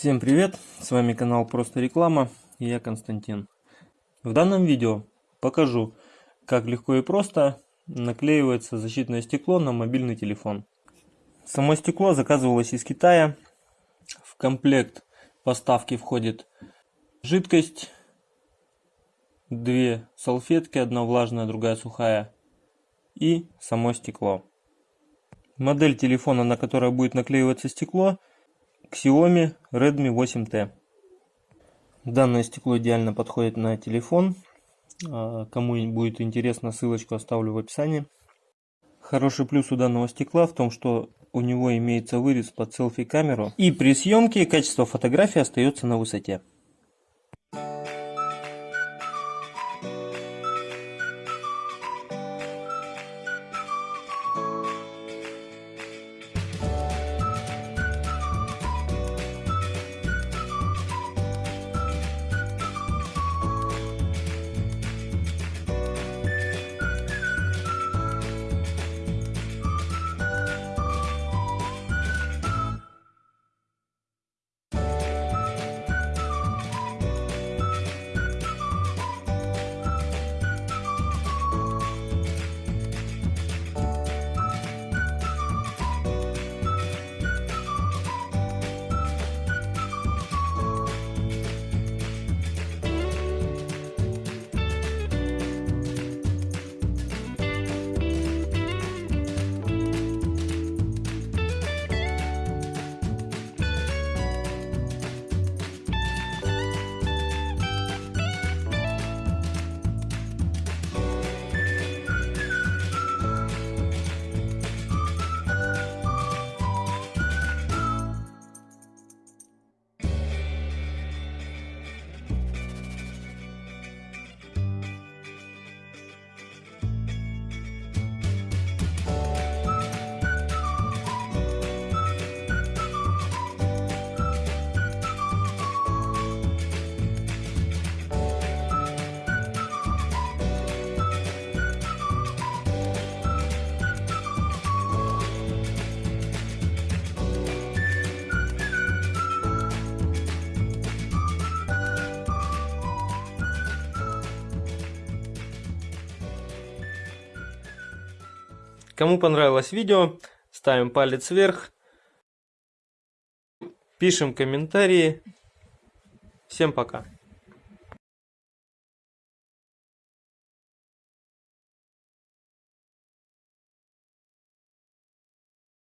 Всем привет! С вами канал Просто Реклама и я Константин. В данном видео покажу, как легко и просто наклеивается защитное стекло на мобильный телефон. Само стекло заказывалось из Китая. В комплект поставки входит жидкость, две салфетки, одна влажная, другая сухая и само стекло. Модель телефона, на которой будет наклеиваться стекло, Xiaomi Redmi 8T. Данное стекло идеально подходит на телефон. А, кому будет интересно, ссылочку оставлю в описании. Хороший плюс у данного стекла в том, что у него имеется вырез под селфи-камеру. И при съемке качество фотографии остается на высоте. Кому понравилось видео, ставим палец вверх, пишем комментарии. Всем пока.